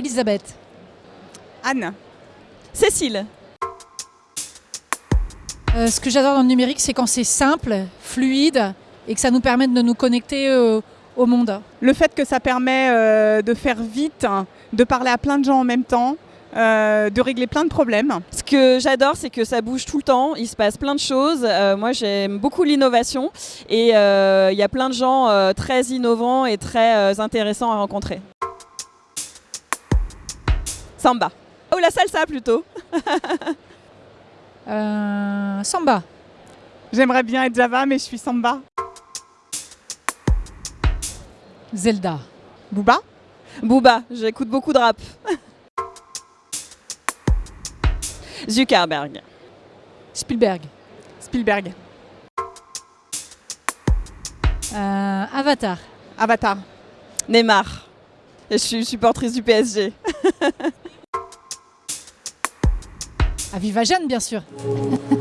Elisabeth. Anne. Cécile. Euh, ce que j'adore dans le numérique, c'est quand c'est simple, fluide et que ça nous permet de nous connecter euh, au monde. Le fait que ça permet euh, de faire vite, de parler à plein de gens en même temps, euh, de régler plein de problèmes. Ce que j'adore, c'est que ça bouge tout le temps, il se passe plein de choses. Euh, moi, j'aime beaucoup l'innovation et euh, il y a plein de gens euh, très innovants et très euh, intéressants à rencontrer. Samba. Oh, la salsa plutôt. Euh, Samba. J'aimerais bien être Java, mais je suis Samba. Zelda. Booba? Booba, j'écoute beaucoup de rap. Zuckerberg. Spielberg. Spielberg. Euh, Avatar. Avatar. Neymar. Et je suis supportrice du PSG. Aviva Jeanne, bien sûr.